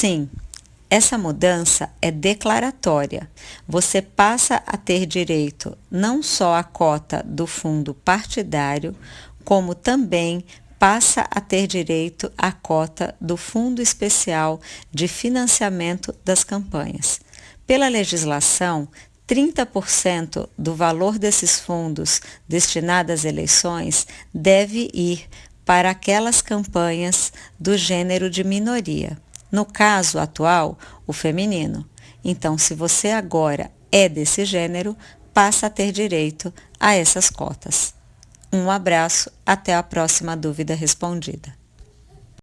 Sim, essa mudança é declaratória. Você passa a ter direito não só à cota do fundo partidário, como também passa a ter direito à cota do Fundo Especial de Financiamento das Campanhas. Pela legislação, 30% do valor desses fundos destinados às eleições deve ir para aquelas campanhas do gênero de minoria. No caso atual, o feminino. Então, se você agora é desse gênero, passa a ter direito a essas cotas. Um abraço, até a próxima dúvida respondida.